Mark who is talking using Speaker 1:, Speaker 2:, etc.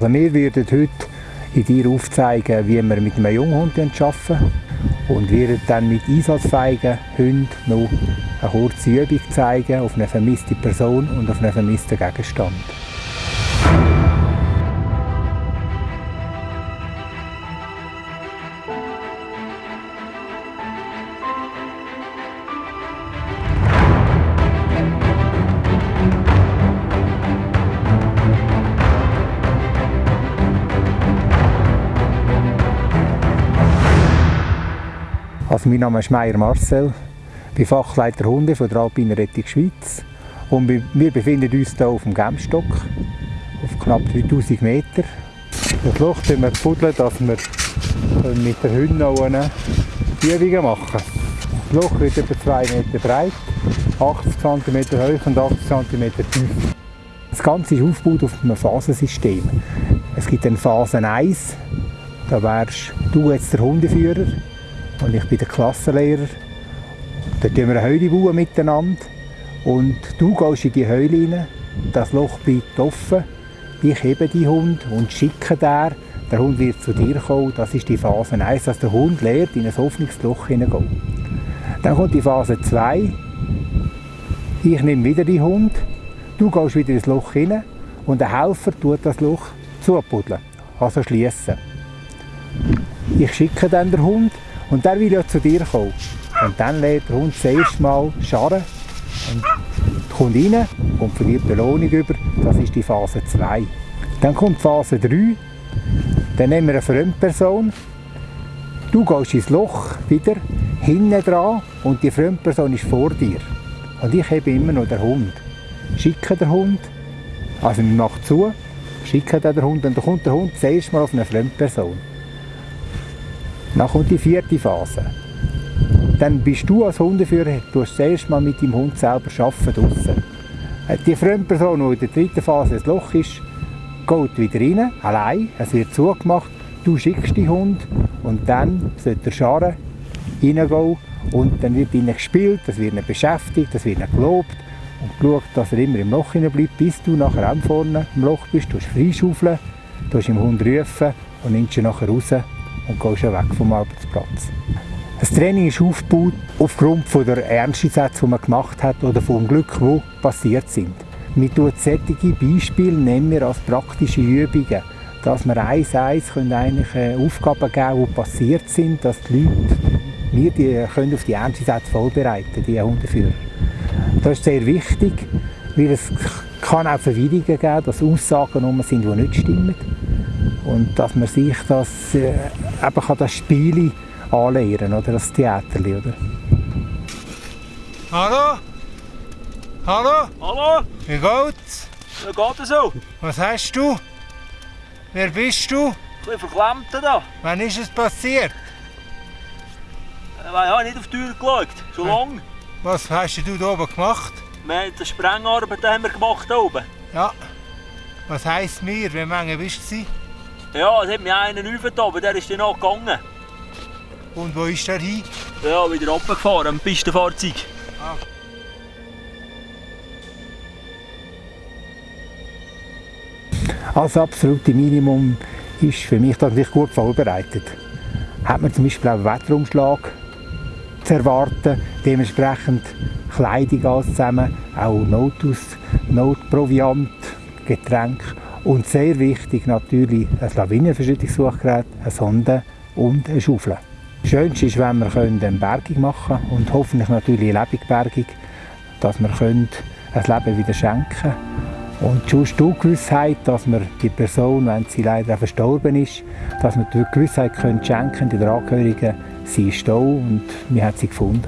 Speaker 1: Also wir werden heute in dir aufzeigen, wie wir mit einem Junghund arbeiten und werden dann mit einsatzfähigen Hunden noch eine kurze Übung zeigen auf eine vermisste Person und auf einen vermissten Gegenstand. Also mein Name ist Meier Marcel, ich bin Fachleiter Hunde von der Alpinen Rettung Schweiz und wir befinden uns hier auf dem Gemstock auf knapp 3000 Meter. Das Loch buddeln wir, puddeln, dass wir mit den Hunden Übungen machen Das Loch wird etwa 2 Meter breit, 80 cm hoch und 80 cm tief. Das Ganze ist aufgebaut auf einem Phasensystem. Es gibt eine Phase 1, da wärst du jetzt der Hundeführer und ich bin der Klassenlehrer. Da bauen wir eine Heule bauen miteinander. Und du gehst in die Heule rein, das Loch bleibt offen, ich hebe die Hund und schicke den, der Hund wird zu dir kommen, das ist die Phase 1, dass der Hund lernt, in ein offenes Loch hineingehen. Dann kommt die Phase 2, ich nehme wieder die Hund, du gehst wieder ins Loch hinein und der Helfer tut das Loch zupuddeln, also schließen. Ich schicke dann den Hund und der will ja zu dir kommen. Und dann lädt der Hund das Mal Scharren und kommt rein und verliert Belohnung über. Das ist die Phase 2. Dann kommt Phase 3. Dann nehmen wir eine Fremdperson. Du gehst ins Loch wieder, hinten dran und die Fremdperson ist vor dir. Und ich habe immer noch den Hund. Schicke den Hund, also ich mache zu, schicke den Hund und dann kommt der Hund das erste Mal auf eine Fremdperson. Dann kommt die vierte Phase. Dann bist du als Hundeführer, du hast zuerst mal mit dem Hund selber arbeiten. Äh, die Fremdperson, die in der dritten Phase ein Loch ist, geht wieder rein, allein, es wird zugemacht, du schickst den Hund und dann sollte der Scharen reingehen und dann wird ihnen gespielt, es wird ihnen beschäftigt, es wird ihnen gelobt und geschaut, dass er immer im Loch bleibt, bis du nachher auch vorne im Loch bist, du freischaufeln, du im Hund rufen und nimmst ihn nachher raus und gehst weg vom Arbeitsplatz. Das Training ist aufgebaut aufgrund der Ernsteinsätze, die man gemacht hat oder vom Glück, die passiert sind. Wir tun solche Beispiele nehmen wir als praktische Übungen, dass wir eins eins eigentlich äh, Aufgaben geben, die passiert sind, dass die Leute wir die können auf die Ernsteinsätze vorbereiten, die Hundeführer. Das ist sehr wichtig, weil es kann auch Verwirrungen geben, dass Aussagen sind, die nicht stimmen und dass man sich das, äh, eben kann das Spiel anlehren oder das Theater. Oder?
Speaker 2: Hallo? Hallo?
Speaker 3: Hallo?
Speaker 2: Wie geht's?
Speaker 3: Wie geht es so?
Speaker 2: Was hast du? Wer bist du?
Speaker 3: Ein bisschen verklemmt da.
Speaker 2: Wann ist es passiert?
Speaker 3: Ich habe nicht auf die Tür geschaut. So lange.
Speaker 2: Was hast du da oben gemacht?
Speaker 3: Wir haben eine Sprengarbeit haben wir gemacht da oben.
Speaker 2: Ja. Was heisst mir? Wie lange bist du?
Speaker 3: Ja, es hat mich einen aufgetan, aber der ist dann auch gegangen.
Speaker 2: Und wo ist der hin?
Speaker 3: Ja, wieder runtergefahren, am Pistenfahrzeug. Ah.
Speaker 1: Als absolute Minimum ist für mich das nicht gut vorbereitet. Hat man zum Beispiel auch einen Wetterumschlag zu erwarten, dementsprechend Kleidung alles zusammen, auch Notaus, Notproviant, Getränke und sehr wichtig natürlich ein Lawinenverschüttungssuchgerät, eine Sonde und eine Schaufel. Das Schönste ist, wenn wir eine Bergung machen können und hoffentlich natürlich eine Lebendbergung, dass wir ein Leben wieder schenken können. Und schon die Gewissheit, dass wir die Person, wenn sie leider verstorben ist, dass wir die Gewissheit können schenken den Angehörigen, sie ist da und wir haben sie gefunden.